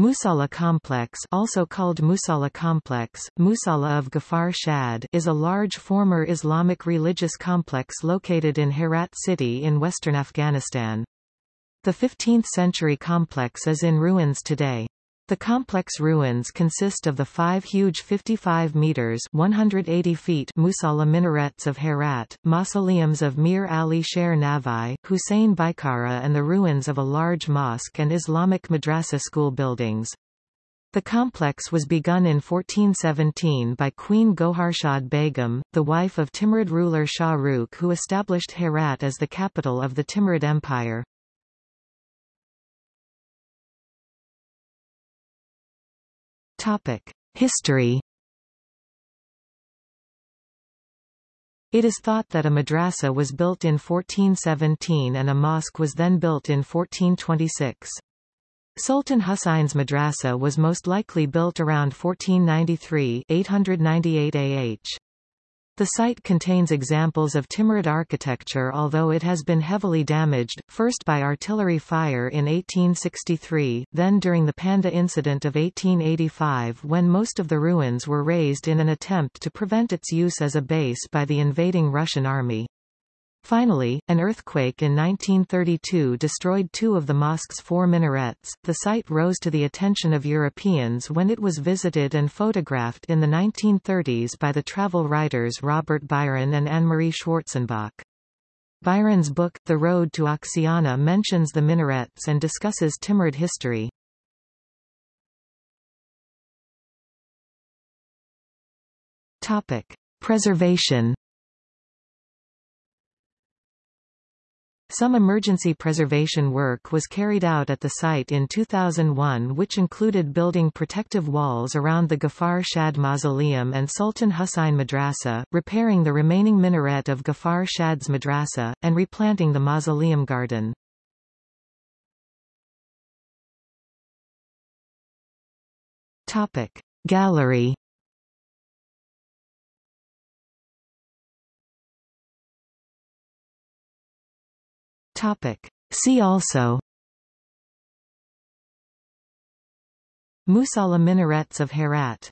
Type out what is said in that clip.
Musalla Complex also called Musalla Complex, Musalla of Gawhar Shad is a large former Islamic religious complex located in Herat city in western Afghanistan. The 15th-century complex is in ruins today. The complex ruins consist of the five huge 55 meters 180 feet Musalla minarets of Herat, mausoleums of Mir Ali Sher Nava'i, Hussein Baikara and the ruins of a large mosque and Islamic madrasa school buildings. The complex was begun in 1417 by Queen Goharshad Begum, the wife of Timurid ruler Shah Rukh who established Herat as the capital of the Timurid Empire. History It is thought that a madrasa was built in 1417 and a mosque was then built in 1426. Sultan Husayn's madrasa was most likely built around 1493 898 AH. The site contains examples of Timurid architecture although it has been heavily damaged, first by artillery fire in 1863, then during the Panjdeh incident of 1885 when most of the ruins were razed in an attempt to prevent its use as a base by the invading Russian army. Finally, an earthquake in 1932 destroyed two of the mosque's four minarets. The site rose to the attention of Europeans when it was visited and photographed in the 1930s by the travel writers Robert Byron and Anne-Marie Schwarzenbach. Byron's book, The Road to Oxiana mentions the minarets and discusses Timurid history. Topic. Preservation Some emergency preservation work was carried out at the site in 2001 which included building protective walls around the Gawhar Shad Mausoleum and Sultan Hussein Madrasa, repairing the remaining minaret of Gawhar Shad's Madrasa, and replanting the mausoleum garden. Gallery Topic. See also Musalla minarets of Herat